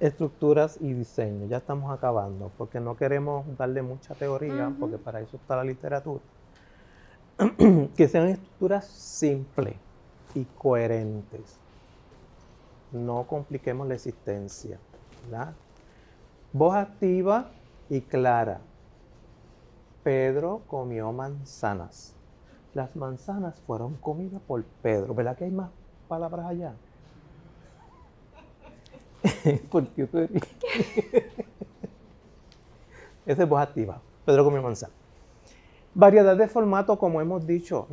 estructuras y diseño. Ya estamos acabando, porque no queremos darle mucha teoría, porque para eso está la literatura. que sean estructuras simples y coherentes. No compliquemos la existencia. Voz activa y clara. Pedro comió manzanas. Las manzanas fueron comidas por Pedro. ¿Verdad que hay más palabras allá? ¿Por qué Esa es voz activa. Pedro comió manzanas. Variedad de formato, como hemos dicho,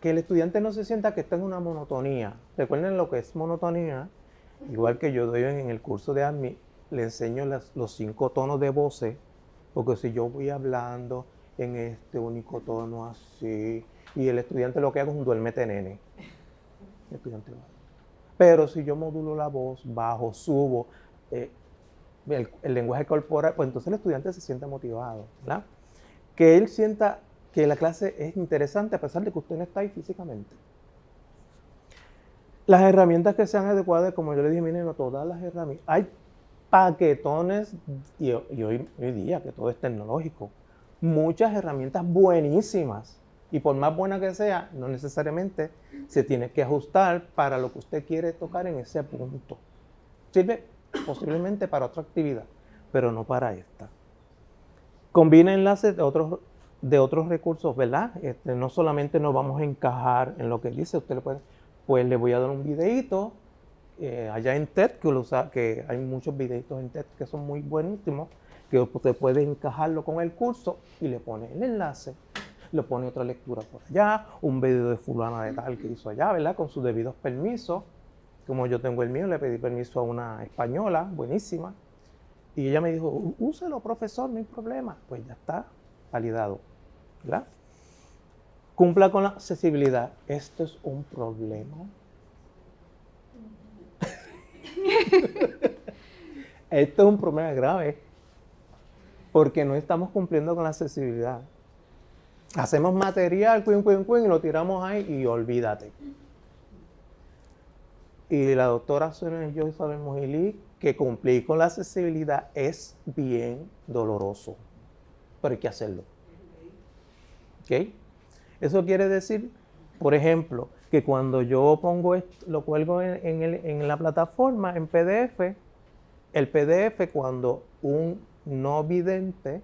que el estudiante no se sienta que está en una monotonía. Recuerden lo que es monotonía, igual que yo doy en el curso de ADMI, le enseño los cinco tonos de voces, porque si yo voy hablando en este único tono así, y el estudiante lo que hago es un duermete nene. Pero si yo modulo la voz, bajo, subo, eh, el, lenguaje corporal, pues entonces el estudiante se siente motivado, ¿verdad? Que él sienta que la clase es interesante a pesar de que usted no está ahí físicamente. Las herramientas que sean adecuadas, como yo le dije, miren, no todas las herramientas. Hay paquetones, y, hoy, día que todo es tecnológico, muchas herramientas buenísimas. Y por más buena que sea, no necesariamente se tiene que ajustar para lo que usted quiere tocar en ese punto. Sirve posiblemente para otra actividad, pero no para esta. Combina enlaces de otros, de otros recursos, ¿verdad? Este, no solamente nos vamos a encajar en lo que dice, usted le puede, pues le voy a dar un videito eh, allá en TED, que, usa, que hay muchos videitos en TED que son muy buenísimos, que usted puede encajarlo con el curso y le pone el enlace, le pone otra lectura por allá, un video de fulana de tal que hizo allá, ¿verdad? Con sus debidos permisos. Como yo tengo el mío, le pedí permiso a una española, buenísima, y ella me dijo, úselo, profesor, no hay problema. Pues ya está validado, ¿verdad? Cumpla con la accesibilidad. Esto es un problema Esto es un problema grave porque no estamos cumpliendo con la accesibilidad. Hacemos material, cuin, cuin, cuin, y lo tiramos ahí y olvídate. Y la doctora Sonia yo sabemos que cumplir con la accesibilidad es bien doloroso, pero hay que hacerlo. ¿Ok? Eso quiere decir, por ejemplo, que cuando yo pongo esto, lo cuelgo en, la plataforma en PDF, el PDF cuando un no vidente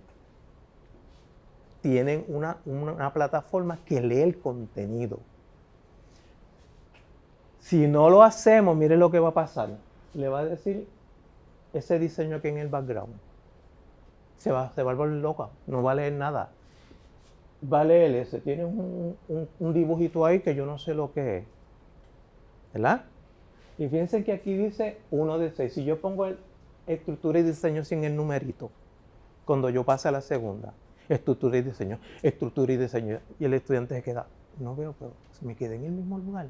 tiene una, una plataforma que lee el contenido. Si no lo hacemos, mire lo que va a pasar. Le va a decir ese diseño aquí en el background. Se va, se va a volver loca, no va a leer nada vale el ese. Tiene un, dibujito ahí que yo no sé lo que es. ¿Verdad? Y fíjense que aquí dice 1 de 6. Si yo pongo estructura y diseño sin el numerito, cuando yo pase a la segunda, estructura y diseño, estructura y diseño, y el estudiante se queda, no veo, pero me queda en el mismo lugar.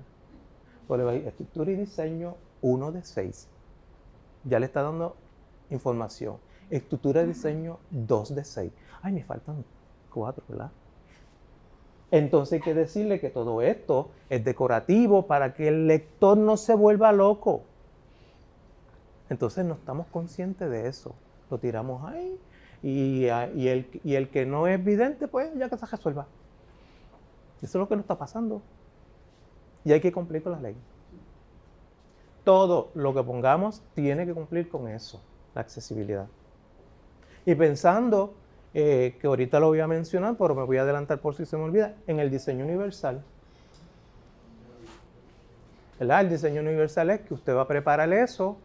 Estructura y diseño 1 de 6. Ya le está dando información. Estructura y diseño 2 de 6. Ay, me faltan 4, ¿verdad? Entonces hay que decirle que todo esto es decorativo para que el lector no se vuelva loco. Entonces no estamos conscientes de eso. Lo tiramos ahí y, el, el, que no es vidente, pues ya que se resuelva. Eso es lo que nos está pasando. Y hay que cumplir con la ley. Todo lo que pongamos tiene que cumplir con eso, la accesibilidad. Y pensando eh, que ahorita lo voy a mencionar, pero me voy a adelantar por si se me olvida, en el diseño universal. El diseño universal es que usted va a preparar eso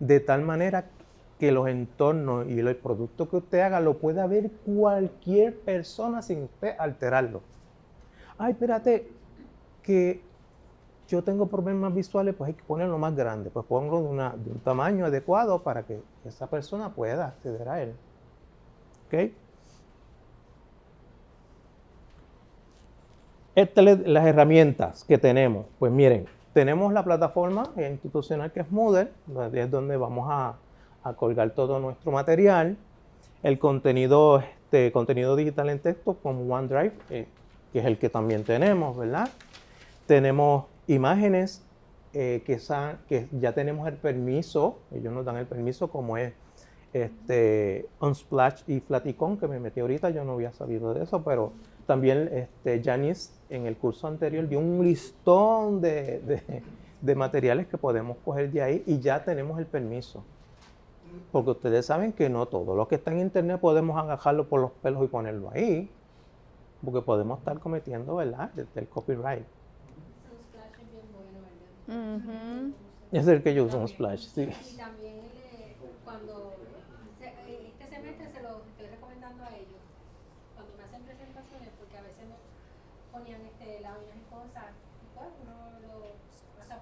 de tal manera que los entornos y el producto que usted haga lo pueda ver cualquier persona sin usted alterarlo. Ay, espérate, que yo tengo problemas visuales, pues hay que ponerlo más grande. Pues pongo de, un tamaño adecuado para que esa persona pueda acceder a él. ¿Ok? las herramientas que tenemos, pues miren, tenemos la plataforma institucional que es Moodle, es donde vamos a, colgar todo nuestro material, el contenido, este, contenido digital en texto como OneDrive, eh, que es el que también tenemos, ¿verdad? Tenemos imágenes eh, que, ya tenemos el permiso, ellos nos dan el permiso como es este, Unsplash y Flaticon, que me metí ahorita, yo no había sabido de eso, pero también este, Janice en el curso anterior dio un listón de, de materiales que podemos coger de ahí y ya tenemos el permiso. Porque ustedes saben que no todo lo que está en internet podemos agajarlo por los pelos y ponerlo ahí. Porque podemos estar cometiendo, ¿verdad? El, copyright. Es el que yo uso un splash, sí. Y también eh, cuando eh, este semestre se lo estoy recomendando a ellos, cuando me hacen presentaciones, porque a veces me ponían este, láminas y cosas, y pues uno lo pasa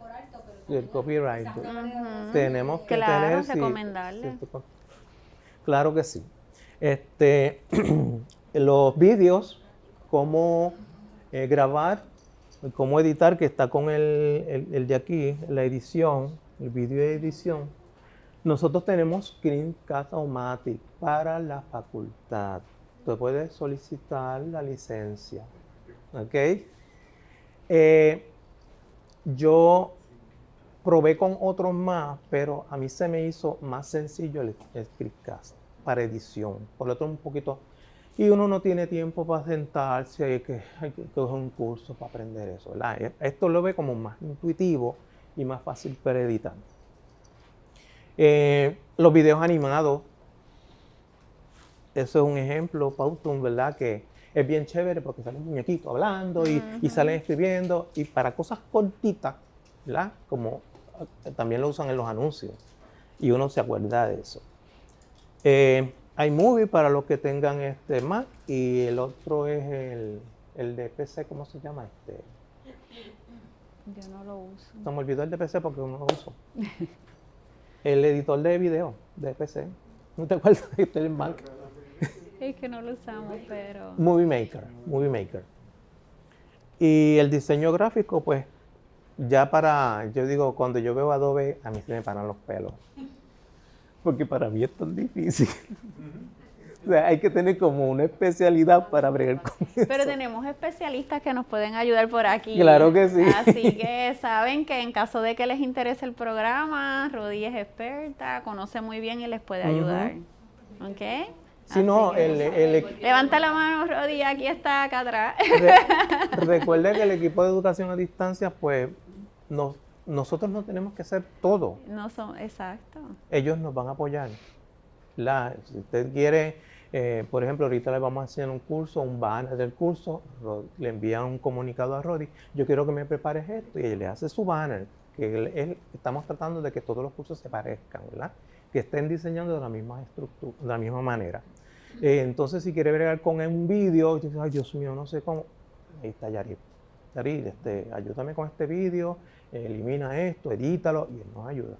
por alto, pero... el copyright. Tenemos que claro, tener... recomendarle. claro que sí. Este, los vídeos, cómo eh, grabar cómo editar, que está con el, el, de aquí, la edición, el vídeo de edición. Nosotros tenemos Screencast-O-Matic para la facultad. Usted puede solicitar la licencia. ¿Ok? Eh, yo probé con otros más, pero a mí se me hizo más sencillo el, el Screencast para edición. Por lo tanto, un poquito y uno no tiene tiempo para sentarse, hay que, hay que coger un curso para aprender eso. ¿verdad? Esto lo ve como más intuitivo y más fácil para editar. Eh, los videos animados, eso es un ejemplo, Pautum, ¿verdad? Que es bien chévere porque sale un muñequito hablando y, y salen escribiendo. Y para cosas cortitas, ¿verdad? Como también lo usan en los anuncios. Y uno se acuerda de eso. Eh, iMovie para los que tengan este Mac y el otro es el, el de PC, ¿cómo se llama este? Yo no lo uso. No me olvidó el de PC porque no lo uso. el editor de video de PC. ¿No te acuerdas de este Mac? Es que no lo usamos, pero... Movie Maker, Movie Maker. Y el diseño gráfico, pues, ya para, yo digo, cuando yo veo Adobe, a mí se me paran los pelos porque para mí es tan difícil. O sea, hay que tener como una especialidad para bregar con eso. Pero tenemos especialistas que nos pueden ayudar por aquí. Claro que sí. Así que saben que en caso de que les interese el programa, Rodi es experta, conoce muy bien y les puede ayudar. ¿Ok? Si no, el, Levanta la mano, Rodi, aquí está, acá atrás. recuerde que el equipo de educación a distancia, pues, nos nosotros no tenemos que hacer todo. No son, exacto. Ellos nos van a apoyar. La, si usted quiere, eh, por ejemplo, ahorita le vamos a hacer un curso, un banner del curso, le envían un comunicado a Rodi, yo quiero que me prepares esto, y él le hace su banner, que estamos tratando de que todos los cursos se parezcan, ¿verdad? Que estén diseñando de la misma estructura, de la misma manera. Eh, entonces, si quiere bregar con un vídeo, dice, ay Dios mío, no sé cómo, ahí está Yarit. Yarit, este, ayúdame con este vídeo, elimina esto, edítalo y él nos ayuda.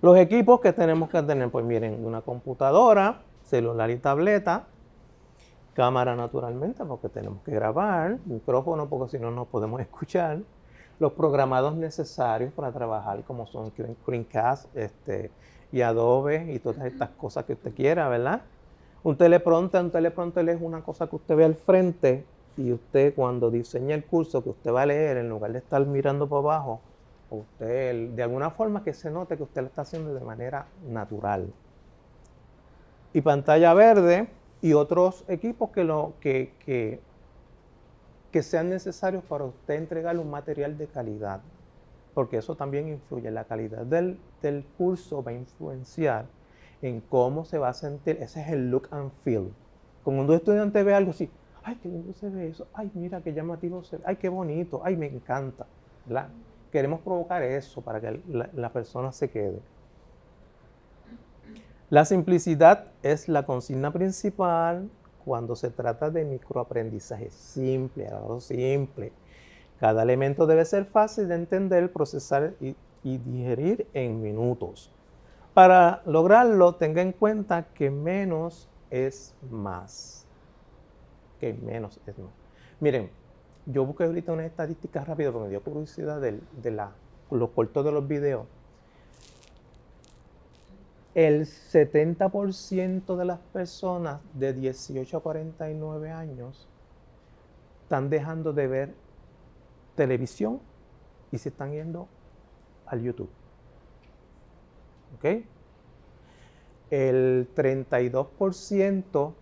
Los equipos que tenemos que tener, pues miren, una computadora, celular y tableta, cámara naturalmente porque tenemos que grabar, micrófono porque si no no podemos escuchar, los programados necesarios para trabajar como son Screencast este, y Adobe y todas estas cosas que usted quiera, ¿verdad? Un teleprompter, un teleprompter es una cosa que usted ve al frente y usted cuando diseña el curso que usted va a leer, en lugar de estar mirando para abajo, usted de alguna forma que se note que usted lo está haciendo de manera natural. Y pantalla verde y otros equipos que, lo, que, que, sean necesarios para usted entregar un material de calidad, porque eso también influye. La calidad del, del curso va a influenciar en cómo se va a sentir. Ese es el look and feel. Cuando un estudiante ve algo así, ay, qué lindo se ve eso, ay, mira qué llamativo se ve, ay, qué bonito, ay, me encanta. Queremos provocar eso para que la, persona se quede. La simplicidad es la consigna principal cuando se trata de microaprendizaje simple, algo simple. Cada elemento debe ser fácil de entender, procesar y, digerir en minutos. Para lograrlo, tenga en cuenta que menos es más que menos es más. Miren, yo busqué ahorita una estadística rápida porque me dio curiosidad de, la, los cortos de los videos. El 70% de las personas de 18 a 49 años están dejando de ver televisión y se están yendo al YouTube. ¿Ok? El 32%,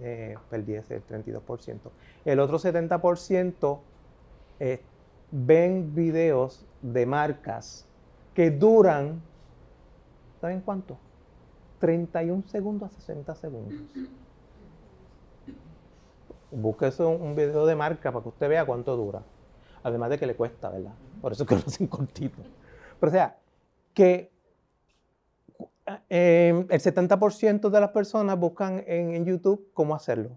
eh, perdí ese, el 32%. El otro 70% eh, ven videos de marcas que duran, ¿saben cuánto? 31 segundos a 60 segundos. Busque un, un video de marca para que usted vea cuánto dura. Además de que le cuesta, ¿verdad? Por eso es que lo hacen cortito. Pero o sea, que eh, el 70% de las personas buscan en, YouTube cómo hacerlo.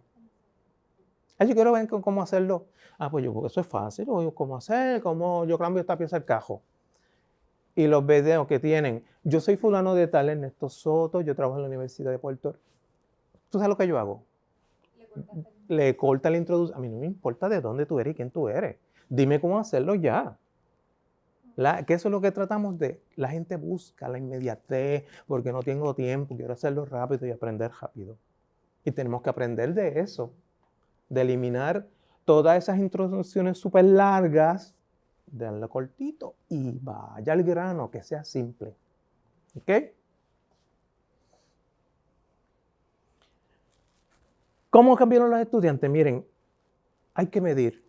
Ah, yo quiero ver cómo hacerlo. Ah, pues yo, porque eso es fácil. ¿Cómo hacer? ¿Cómo yo cambio esta pieza del cajo? Y los videos que tienen. Yo soy fulano de tal, Ernesto Soto, yo trabajo en la Universidad de Puerto ¿Tú sabes lo que yo hago? Le corta la introducción. A mí no me importa de dónde tú eres y quién tú eres. Dime cómo hacerlo ya. Que eso es lo que tratamos de. La gente busca la inmediatez porque no tengo tiempo, quiero hacerlo rápido y aprender rápido. Y tenemos que aprender de eso, de eliminar todas esas introducciones súper largas, darle cortito y vaya al grano, que sea simple. ¿Ok? ¿Cómo cambiaron los estudiantes? Miren, hay que medir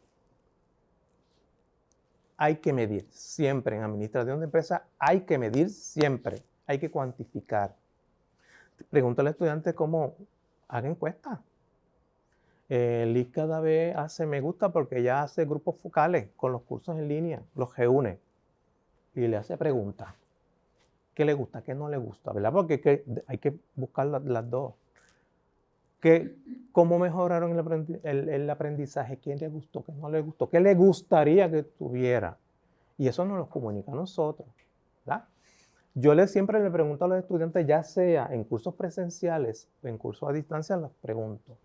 hay que medir siempre en administración de empresas, hay que medir siempre, hay que cuantificar. Pregúntale al estudiante cómo haga encuesta. El LIS cada vez hace me gusta porque ya hace grupos focales con los cursos en línea, los reúne y le hace preguntas. ¿Qué le gusta? ¿Qué no le gusta? ¿Verdad? Porque hay que, buscar las dos. ¿Cómo mejoraron el, aprendizaje? ¿Quién le gustó? ¿Qué no le gustó? ¿Qué le gustaría que tuviera? Y eso nos lo comunica a nosotros. Yo le, siempre le pregunto a los estudiantes, ya sea en cursos presenciales o en cursos a distancia, les pregunto,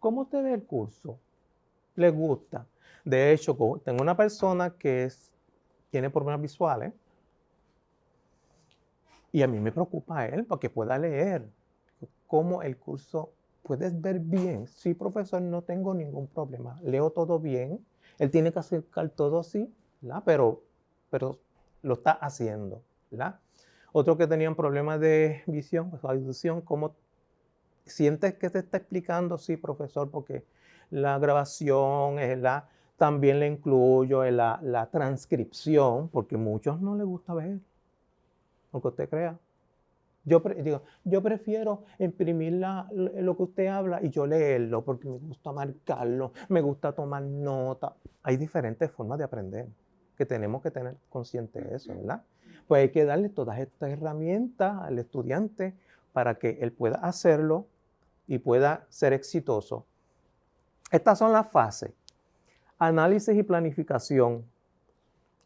¿cómo usted ve el curso? ¿Le gusta? De hecho, tengo una persona que tiene problemas visuales y a mí me preocupa a él para que pueda leer cómo el curso ¿Puedes ver bien? Sí, profesor, no tengo ningún problema. Leo todo bien. Él tiene que acercar todo así, ¿verdad? Pero, pero lo está haciendo, ¿verdad? Otro que tenían problemas de visión, pues audición, ¿cómo sientes que te está explicando? Sí, profesor, porque la grabación es la, también le incluyo la, la transcripción, porque a muchos no les gusta ver, aunque usted crea. Yo, digo, yo prefiero imprimir lo que usted habla y yo leerlo porque me gusta marcarlo, me gusta tomar nota. Hay diferentes formas de aprender que tenemos que tener consciente de eso, ¿verdad? Pues hay que darle todas estas herramientas al estudiante para que él pueda hacerlo y pueda ser exitoso. Estas son las fases. Análisis y planificación.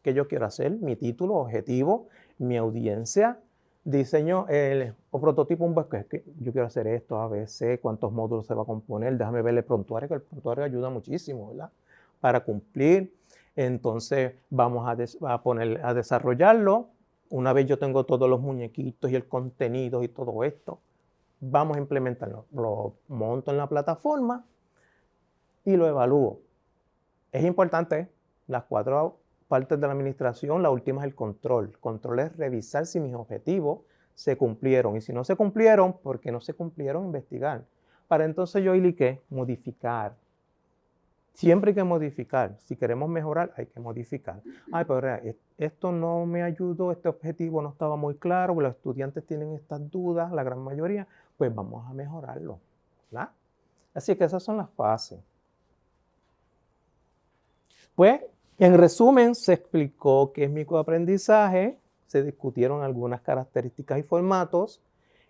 ¿Qué yo quiero hacer? Mi título, objetivo, mi audiencia, diseño el, o prototipo un que yo quiero hacer esto, A, B, C, cuántos módulos se va a componer, déjame ver el prontuario, que el prontuario ayuda muchísimo, ¿verdad? Para cumplir. Entonces vamos a, poner, a desarrollarlo. Una vez yo tengo todos los muñequitos y el contenido y todo esto, vamos a implementarlo. Lo monto en la plataforma y lo evalúo. Es importante, las cuatro partes de la administración, la última es el control. control es revisar si mis objetivos se cumplieron. Y si no se cumplieron, ¿por qué no se cumplieron? Investigar. Para entonces yo y qué? Modificar. Siempre hay que modificar. Si queremos mejorar, hay que modificar. Ay, pero esto no me ayudó, este objetivo no estaba muy claro, los estudiantes tienen estas dudas, la gran mayoría, pues vamos a mejorarlo. Así que esas son las fases. Pues en resumen, se explicó qué es microaprendizaje, se discutieron algunas características y formatos,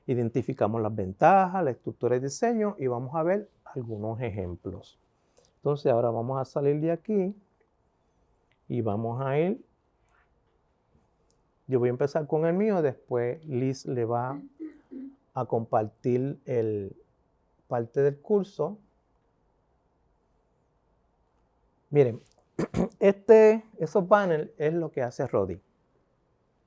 identificamos las ventajas, la estructura y diseño y vamos a ver algunos ejemplos. Entonces ahora vamos a salir de aquí y vamos a ir. Yo voy a empezar con el mío, después Liz le va a compartir el parte del curso. Miren, este, esos panels es lo que hace Rodi.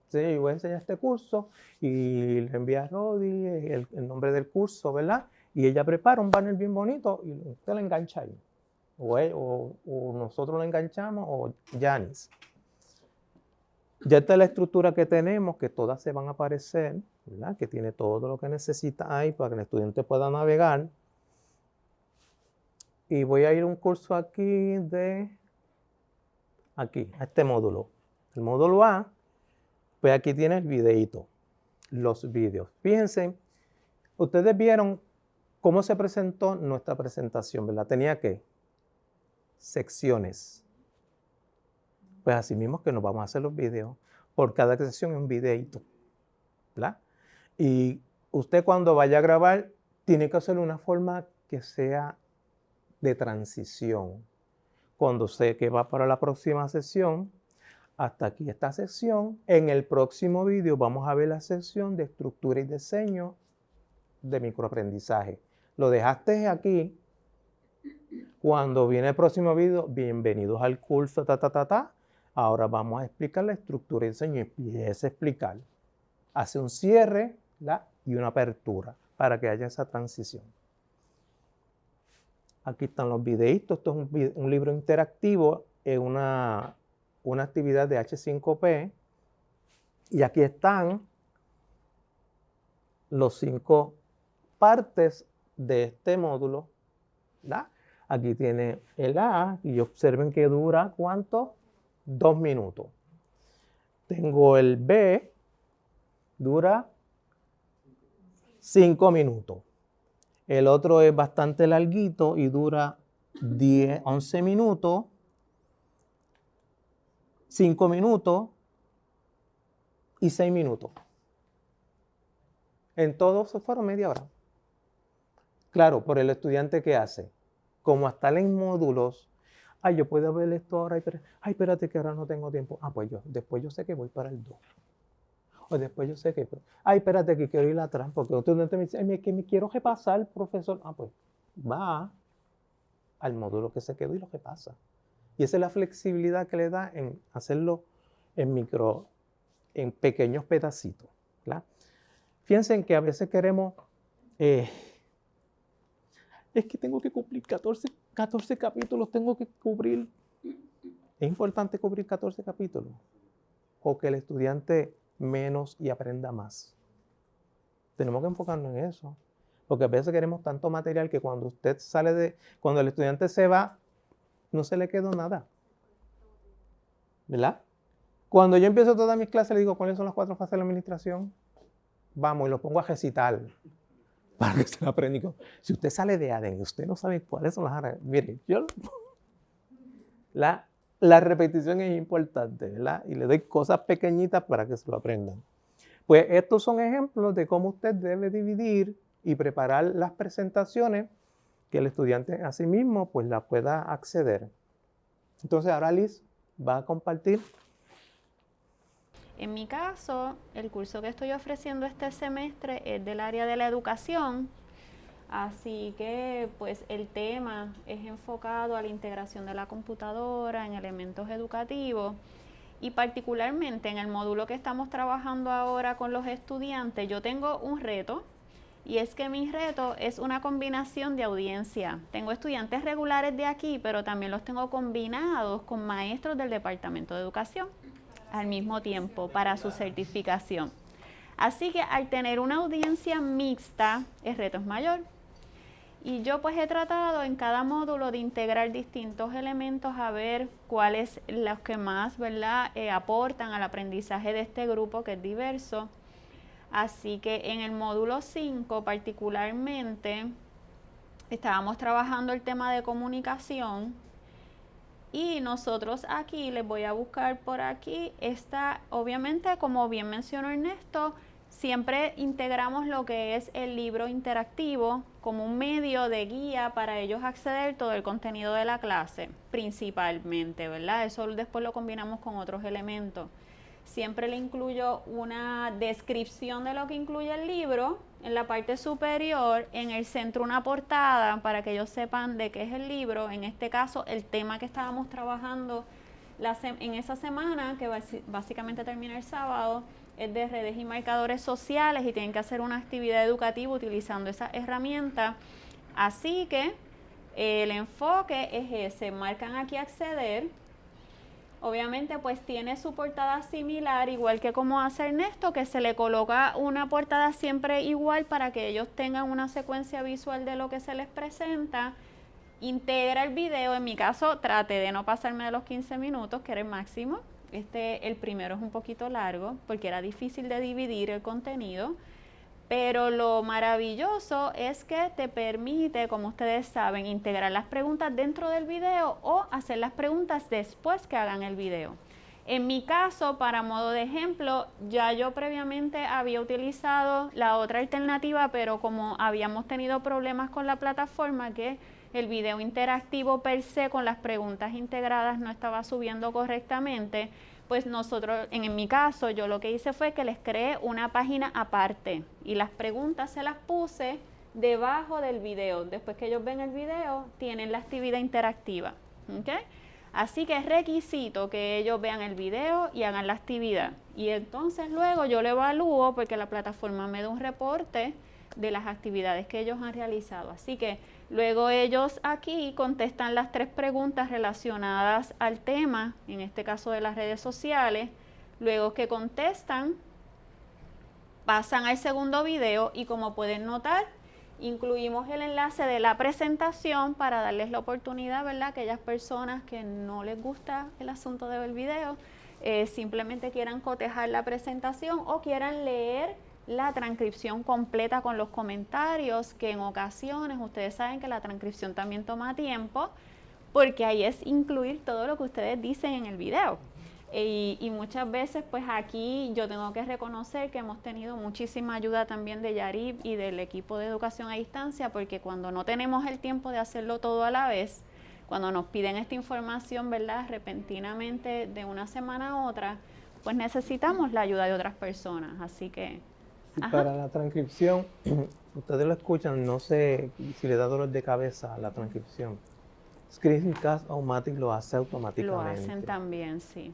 Sí, yo voy a enseñar este curso y le envía a Rodi el, nombre del curso, ¿verdad? Y ella prepara un banner bien bonito y usted lo engancha ahí. o, él- o- o nosotros lo enganchamos o Yanis. Ya está la estructura que tenemos, que todas se van a aparecer, ¿verdad? Que tiene todo lo que necesita ahí para que el estudiante pueda navegar. Y voy a ir a un curso aquí de, aquí, a este módulo. El módulo A, pues aquí tiene el videíto, los vídeos. Fíjense, ustedes vieron cómo se presentó nuestra presentación, ¿verdad? Tenía que secciones. Pues así mismo que nos vamos a hacer los videos. Por cada sección un videito, ¿verdad? Y usted cuando vaya a grabar, tiene que hacerlo de una forma que sea de transición. Cuando sé que va para la próxima sesión, hasta aquí esta sesión. En el próximo video vamos a ver la sesión de estructura y diseño de microaprendizaje. Lo dejaste aquí. Cuando viene el próximo video, bienvenidos al curso, ta, ta, ta, ta. Ahora vamos a explicar la estructura y diseño empieza a explicar. Hace un cierre y una apertura para que haya esa transición. Aquí están los videitos. Esto es un, libro interactivo, es una, una actividad de H5P. Y aquí están los cinco partes de este módulo. Aquí tiene el A y observen que dura cuánto? Dos minutos. Tengo el B, dura cinco minutos. El otro es bastante larguito y dura 10, 11 minutos, 5 minutos y 6 minutos. En todos se fueron media hora. Claro, por el estudiante que hace. Como hasta en módulos, ay, yo puedo ver esto ahora, ay, espérate que ahora no tengo tiempo. Ah, pues yo, después yo sé que voy para el 2. O después yo sé que, ay, espérate que quiero ir atrás, porque otro estudiante me dice, que me quiero repasar, profesor. Ah, pues va al módulo que se quedó y lo repasa. Y esa es la flexibilidad que le da en hacerlo en micro, en pequeños pedacitos. ¿verdad? Fíjense en que a veces queremos, eh, es que tengo que cumplir 14, 14 capítulos, tengo que cubrir. Es importante cubrir 14 capítulos. O que el estudiante menos y aprenda más. Tenemos que enfocarnos en eso. Porque a veces queremos tanto material que cuando usted sale de, cuando el estudiante se va, no se le quedó nada. ¿Verdad? Cuando yo empiezo todas mis clases, le digo, ¿cuáles son las cuatro fases de la administración? Vamos, y los pongo a recitar. Para que se lo aprendan. Si usted sale de ADEN y usted no sabe cuáles son las mire, yo... La, la repetición es importante, ¿verdad? Y le doy cosas pequeñitas para que se lo aprendan. Pues estos son ejemplos de cómo usted debe dividir y preparar las presentaciones que el estudiante a sí mismo pues la pueda acceder. Entonces ahora Liz va a compartir. En mi caso, el curso que estoy ofreciendo este semestre es del área de la educación, así que pues el tema es enfocado a la integración de la computadora en elementos educativos y particularmente en el módulo que estamos trabajando ahora con los estudiantes, yo tengo un reto y es que mi reto es una combinación de audiencia. Tengo estudiantes regulares de aquí, pero también los tengo combinados con maestros del Departamento de Educación al mismo tiempo para su certificación. Así que al tener una audiencia mixta, el reto es mayor. Y yo pues he tratado en cada módulo de integrar distintos elementos a ver cuáles los que más ¿verdad? Eh, aportan al aprendizaje de este grupo que es diverso. Así que en el módulo 5 particularmente estábamos trabajando el tema de comunicación y nosotros aquí les voy a buscar por aquí está obviamente como bien mencionó Ernesto siempre integramos lo que es el libro interactivo como un medio de guía para ellos acceder todo el contenido de la clase principalmente verdad eso después lo combinamos con otros elementos. Siempre le incluyo una descripción de lo que incluye el libro en la parte superior, en el centro una portada para que ellos sepan de qué es el libro, en este caso el tema que estábamos trabajando en esa semana, que básicamente termina el sábado, es de redes y marcadores sociales y tienen que hacer una actividad educativa utilizando esa herramienta. Así que El enfoque es ese, marcan aquí acceder. Obviamente pues tiene su portada similar, igual que como hace Ernesto, que se le coloca una portada siempre igual para que ellos tengan una secuencia visual de lo que se les presenta. Integra el video, en mi caso trate de no pasarme de los 15 minutos, que era el máximo. Este, el primero es un poquito largo porque era difícil de dividir el contenido. Pero lo maravilloso es que te permite, como ustedes saben, integrar las preguntas dentro del video o hacer las preguntas después que hagan el video. En mi caso, para modo de ejemplo, ya yo previamente había utilizado la otra alternativa, pero como habíamos tenido problemas con la plataforma, que el video interactivo per se con las preguntas integradas no estaba subiendo correctamente, pues nosotros, en, mi caso, yo lo que hice fue que les creé una página aparte y las preguntas se las puse debajo del video. Después que ellos ven el video, tienen la actividad interactiva. Así que es requisito que ellos vean el video y hagan la actividad. Y entonces luego yo lo evalúo porque la plataforma me da un reporte de las actividades que ellos han realizado. Así que luego ellos aquí contestan las tres preguntas relacionadas al tema, en este caso de las redes sociales. Luego que contestan, pasan al segundo video y como pueden notar, incluimos el enlace de la presentación para darles la oportunidad, ¿verdad? Aquellas personas que no les gusta el asunto del video, eh, simplemente quieran cotejar la presentación o quieran leer la transcripción completa con los comentarios, que en ocasiones ustedes saben que la transcripción también toma tiempo, porque ahí es incluir todo lo que ustedes dicen en el video. Y, muchas veces pues aquí yo tengo que reconocer que hemos tenido muchísima ayuda también de Yarib y del equipo de educación a distancia, porque cuando no tenemos el tiempo de hacerlo todo a la vez, cuando nos piden esta información, ¿verdad? Repentinamente de una semana a otra, pues necesitamos la ayuda de otras personas. Así que para la transcripción, ustedes lo escuchan, no sé si le da dolor de cabeza a la transcripción. Screencast Automatic lo hace automáticamente. Lo hacen también, sí.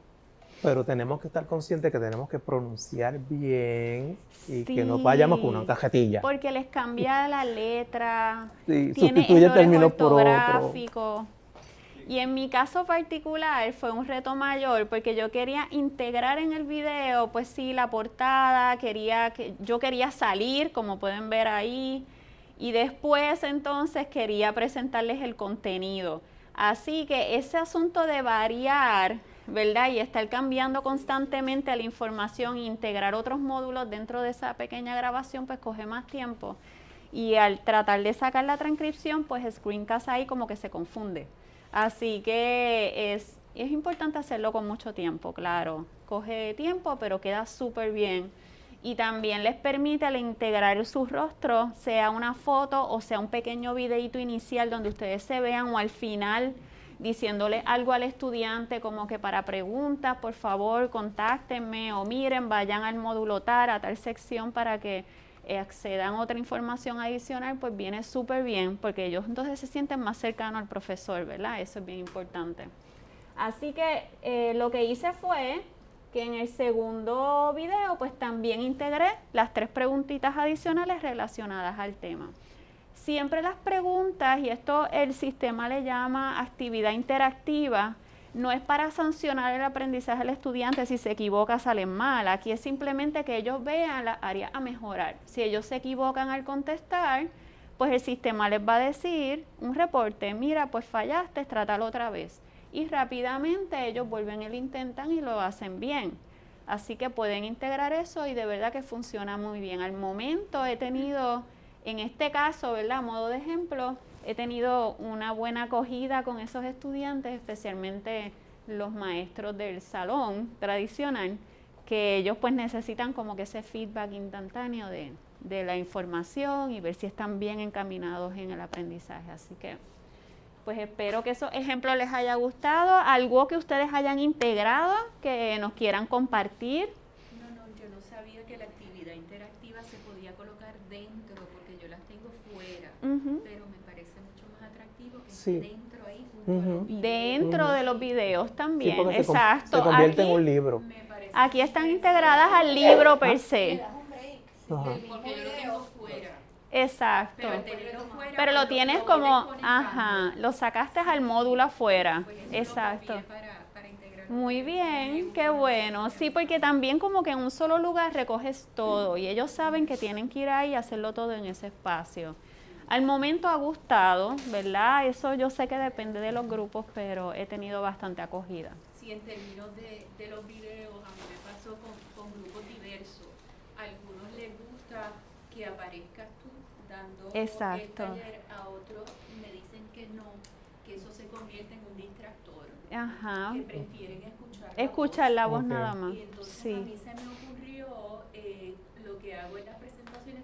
Pero tenemos que estar conscientes que tenemos que pronunciar bien y que no vayamos con una cajetilla. Porque les cambia la letra, sí, sustituye términos por otro. Y en mi caso particular fue un reto mayor porque yo quería integrar en el video, pues sí, la portada, quería que yo quería salir, como pueden ver ahí, y después entonces quería presentarles el contenido. Así que ese asunto de variar, ¿verdad? Y estar cambiando constantemente la información e integrar otros módulos dentro de esa pequeña grabación, pues coge más tiempo. Y al tratar de sacar la transcripción, pues Screencast ahí como que se confunde. Así que es, es importante hacerlo con mucho tiempo, claro. Coge tiempo, pero queda súper bien. Y también les permite al integrar su rostro, sea una foto o sea un pequeño videito inicial donde ustedes se vean o al final diciéndole algo al estudiante como que para preguntas, por favor, contáctenme o miren, vayan al módulo TAR, a tal sección para que accedan a otra información adicional, pues viene súper bien, porque ellos entonces se sienten más cercanos al profesor, ¿verdad? Eso es bien importante. Así que eh, lo que hice fue que en el segundo video, pues también integré las tres preguntitas adicionales relacionadas al tema. Siempre las preguntas, y esto el sistema le llama actividad interactiva, no es para sancionar el aprendizaje del estudiante si se equivoca, salen mal. Aquí es simplemente que ellos vean la área a mejorar. Si ellos se equivocan al contestar, pues el sistema les va a decir un reporte, mira, pues fallaste, trátalo otra vez. Y rápidamente ellos vuelven y lo intentan y lo hacen bien. Así que pueden integrar eso y de verdad que funciona muy bien. Al momento he tenido, en este caso, ¿verdad? A modo de ejemplo, he tenido una buena acogida con esos estudiantes, especialmente los maestros del salón tradicional, que ellos pues necesitan como que ese feedback instantáneo de, la información y ver si están bien encaminados en el aprendizaje. Así que pues espero que esos ejemplos les haya gustado, algo que ustedes hayan integrado, que nos quieran compartir. No, no, yo no sabía que la actividad interactiva se podía colocar dentro, porque yo las tengo fuera, pero dentro ahí. Dentro de los videos también, exacto. Se, convierte en un libro. Aquí están integradas al libro per se. Porque yo lo tengo fuera. Exacto. Pero fuera, lo tienes como, ajá, lo sacaste al módulo afuera. Pues Exacto. para. Muy bien, qué bueno. Sí, porque también como que en un solo lugar recoges todo y ellos saben que tienen que ir ahí y hacerlo todo en ese espacio. Al momento ha gustado, ¿verdad? Eso yo sé que depende de los grupos, pero he tenido bastante acogida. Sí, en términos de, de los videos, a mí me pasó con, con grupos diversos. A algunos les gusta que aparezcas tú dando Exacto. el taller, a otros me dicen que no, que eso se convierte en un distractor, Ajá. que prefieren escuchar la Escuchar voz. la voz Ok. nada más. Y entonces a mí Sí. se me ocurrió, eh, lo que hago en las presentaciones,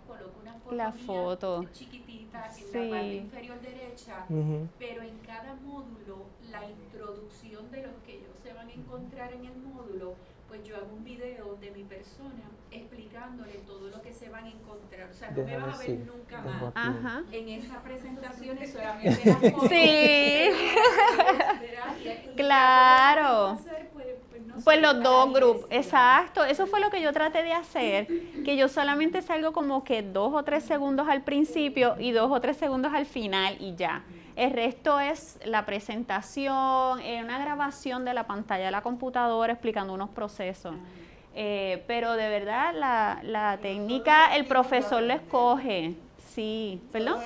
coloco una foto La mía foto. chiquitita en Sí. la parte inferior derecha, Ujú. pero en cada módulo, la introducción de lo que ellos se van a encontrar en el módulo, pues yo hago un video de mi persona explicándole todo lo que se van a encontrar. O sea, no me van a ver nunca más. Ajá. En esa presentación es solamente las fotos. Sí. Claro. pues, pues, Pues los dos grupos, exacto. Eso fue lo que yo traté de hacer, que yo solamente salgo como que dos o tres segundos al principio y dos o tres segundos al final y ya. El resto es la presentación, eh, una grabación de la pantalla de la computadora explicando unos procesos. Eh, pero de verdad la, la técnica el profesor lo escoge. Sí, ¿perdón?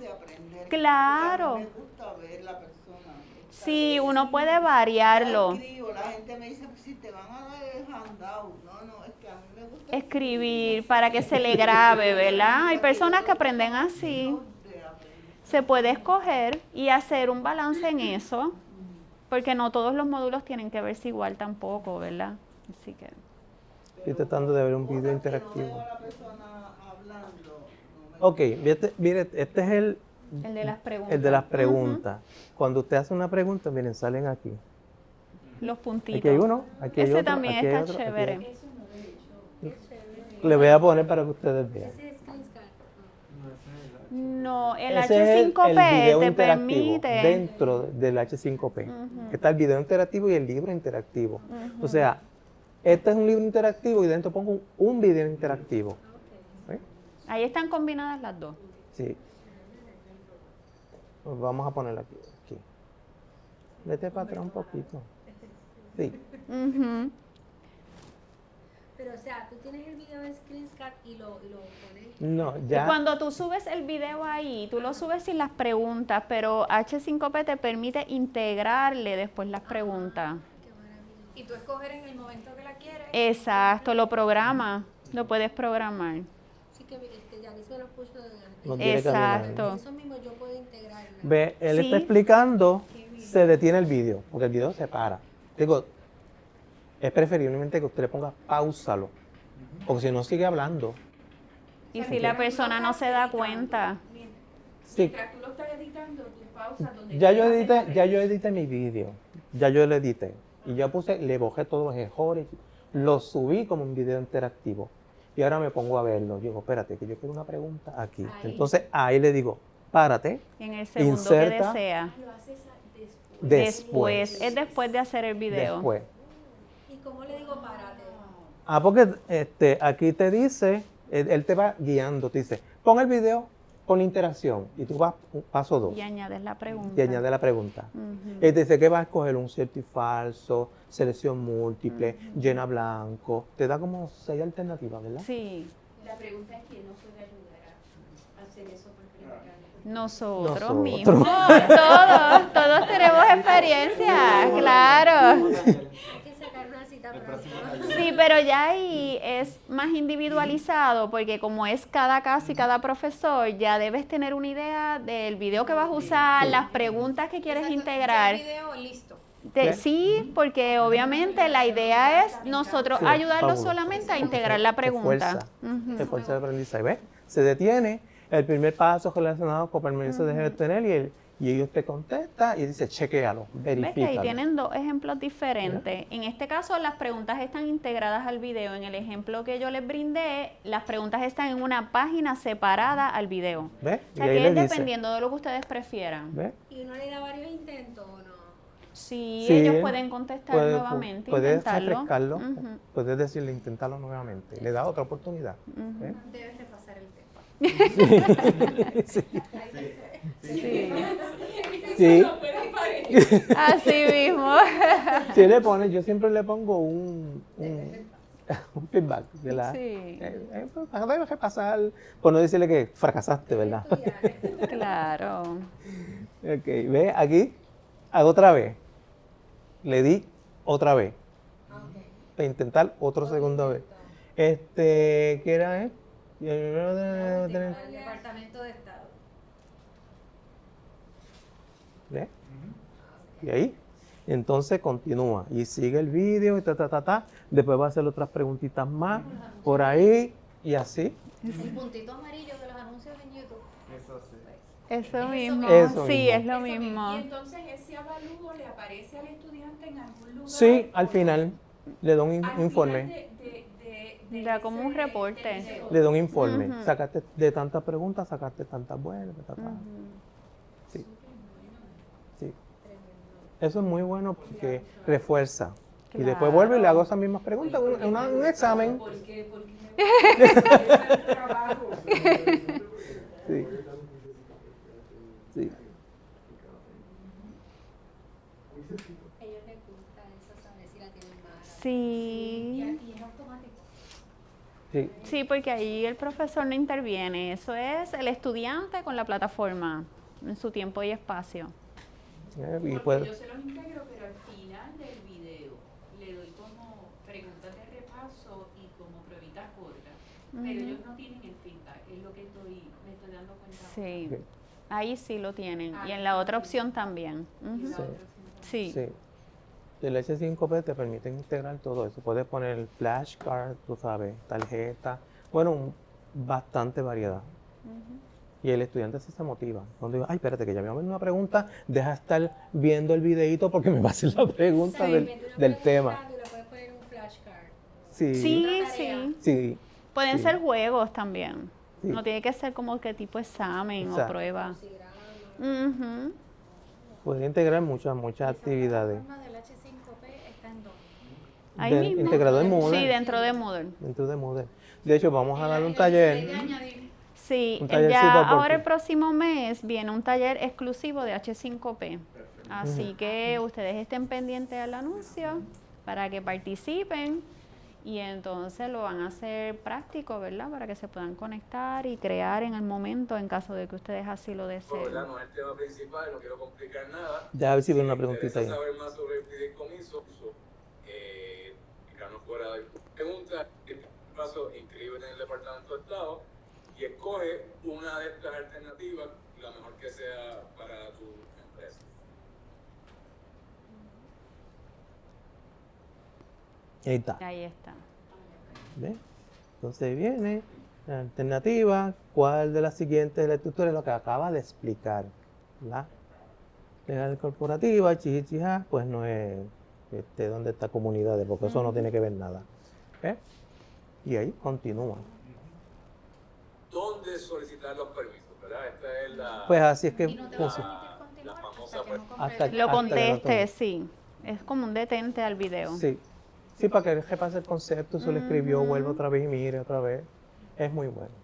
De aprender. Claro. Porque a mí me gusta ver la persona. Sí, uno puede variarlo. escribo, la gente me dice, si te van a dar el handout. No, no, es que a mí me gusta Escribir para que se le grabe, ¿verdad? Hay personas que aprenden así. Se puede escoger y hacer un balance en eso, porque no todos los módulos tienen que verse igual tampoco, ¿verdad? Así que Estoy tratando de ver un video interactivo. Ok, mire, mire, este es el, el de las preguntas. el de las preguntas. Cuando usted hace una pregunta, miren, salen aquí. Los puntitos. Aquí hay uno, aquí hay Ese otro, también aquí está hay chévere. otro. Le voy a poner para que ustedes vean. No, el Ese es el- H5P el video te interactivo permite. dentro del H5P. Ujú. Está el video interactivo y el libro interactivo. O sea, este es un libro interactivo y dentro pongo un, un video interactivo. ¿Sí? Ahí están combinadas las dos. Sí. Pues vamos a ponerlo aquí. aquí. Vete para atrás un poquito. Sí. Ujú. Pero, o sea, tú tienes el video en Screenshot y lo, y lo pones. No, ya. Cuando tú subes el video ahí, tú lo subes sin las preguntas, pero H5P te permite integrarle después las preguntas. Qué maravilla. Y tú escoger en el momento que la quieres. Exacto, lo programa, lo puedes programar. Sí que este, Yanis me lo puso caminando. Exacto. Eso mismo yo puedo integrar. ¿no? Ve, él Sí. está explicando, se detiene el video, porque el video se para. Digo, es preferiblemente que usted le ponga pausalo, porque si no sigue hablando. Y si la persona no se da cuenta. Sí, Mientras tú lo estás editando, tú pausas donde ya yo edité, ya yo edité mi video, ya yo lo edité. Y ya puse, le bajé todos los errores, lo subí como un video interactivo. Y ahora me pongo a verlo. Yo digo, espérate, que yo quiero una pregunta aquí. Ahí. Entonces ahí le digo, párate, En el segundo Inserta. que desea. Después. Después, es después de hacer el video. después. ¿Y cómo le digo párate? Ah, porque este, aquí te dice, él, él te va guiando, te dice, pon el video con la interacción y tú vas un paso dos Y añades la pregunta. y añade la pregunta. Ujú. Y te dice que vas a escoger un cierto y falso, selección múltiple, llena blanco. Te da como seis alternativas, ¿verdad? Sí, La pregunta es quién nos puede ayudar a hacer eso por primera vez. nosotros, Nosotros. mismos. Todos, todos tenemos experiencia, claro. Hay que sacar una cita pronto. Sí, pero ya ahí es más individualizado porque como es cada caso y cada profesor, ya debes tener una idea del video que vas a usar, las preguntas que quieres Exacto, integrar. El video listo. Sí. porque obviamente la idea es nosotros Sí, ayudarlos fabuloso. solamente a integrar la Te pregunta. fuerza el aprendizaje. ¿Ves? Se detiene, el primer paso relacionado con permanencia de tener y, el, y ellos te contesta y dice, chequealo, ¿Ves que ahí verifícalo. tienen dos ejemplos diferentes? En este caso, las preguntas están integradas al video. En el ejemplo que yo les brindé, las preguntas están en una página separada al video. ¿Ves? O sea, y ahí que es dice, dependiendo de lo que ustedes prefieran. ¿ves? ¿Y uno le da varios intentos o no? Sí, Sí, ellos pueden contestar Puede- nuevamente, Puedes intentarlo. refrescarlo, puedes decirle, intentarlo nuevamente. Le da otra oportunidad. ¿ves? Debes repasar el tema. Sí. Sí. Sí. Así mismo. Sí le pones, yo siempre le pongo un, un, un feedback de la... Sí. Eh, eh, pues, debes repasar, por no decirle que fracasaste, ¿verdad? Claro. Ok, ve aquí, hago otra vez. Le di otra vez. Para intentar otra segunda vez. Este, ¿qué era? Eh? Al Departamento de Estado. ¿Ve? Y ahí. Entonces continúa y sigue el vídeo y ta, ta, ta, ta. Después va a hacer otras preguntitas más por ahí y así. El puntito amarillo de los anuncios en YouTube. Eso mismo. Eso sí, mismo. es lo Y mismo. entonces ese avalúo le aparece al estudiante en algún lugar. Sí, al final le doy un informe. final de- de- de- de Da como un reporte. Le doy un informe. Sacaste de tantas preguntas, sacaste tantas buenas. ta, ta. Sí. Sí. Eso es muy bueno porque refuerza. Y después vuelvo y le hago esas mismas preguntas, un, una- un examen. ¿Por qué? El trabajo. Sí. Sí. ellos les gusta eso, saber si la tienen mala. Y, Sí. y es automático. Sí. Sí, porque ahí el profesor no interviene. Eso es el estudiante con la plataforma en su tiempo y espacio. Eh, Y Porque puede- yo se los integro, pero al final del video le doy como preguntas de repaso y como pruebitas cortas. Pero Ujú. ellos no tienen el feedback, es lo que estoy, me estoy dando cuenta. Sí. Ok. Ahí sí lo tienen. Ah, Y en la otra sí. opción también. Ujú. la Sí. sí. El H5P te permite integrar todo eso. Puedes poner flashcard, tú sabes, tarjeta. Bueno, un- bastante variedad. Y el estudiante sí se motiva. Cuando digo, ay, espérate, que ya me va a venir una pregunta, deja estar viendo el videito porque me va a hacer la pregunta Sí, del, del tema. buscar, tú le puedes poner un flashcard. Sí. Sí, sí. Sí. Pueden Sí. ser juegos también. Sí. No tiene que ser como que tipo examen o prueba. Ujú. Puede integrar muchas, muchas actividades. La plataforma del H5P está en dónde? Ahí De- mismo. integrado en Moodle. Sí, dentro de Moodle. Dentro de Moodle. De hecho, vamos a dar un taller. Sí, Un eh, ya ahora el próximo mes viene un taller exclusivo de H5P. Así que ustedes estén pendientes al anuncio para que participen y entonces lo van a hacer práctico, ¿verdad? Para que se puedan conectar y crear en el momento en caso de que ustedes así lo deseen. No es el tema principal, no quiero complicar nada. Ya a ver si veo una preguntita ahí. interesa saber más sobre el fideicomiso, eh, explicarnos fuera de preguntas, en este paso, inscríbete en el Departamento de Estado y escoge una de estas alternativas, la mejor que sea para tu empresa. Ahí está. Ahí está. ¿Ves? Entonces viene la alternativa, cuál de las siguientes de la estructura es lo que acaba de explicar. ¿verdad? Legal corporativa, chichichija, pues no es este, donde está comunidades, porque eso no tiene que ver nada. ¿Ves? Y ahí continúa. ¿Dónde solicitar los permisos? ¿verdad? Esta es la, Pues así es que Y no te va a permitir continuar la famosa hasta que no Hasta. Lo Hasta conteste, sí. Es como un detente al video. Sí. Sí, para que repase el concepto, se lo escribió, Ujú. vuelva otra vez y mire otra vez. Es muy bueno.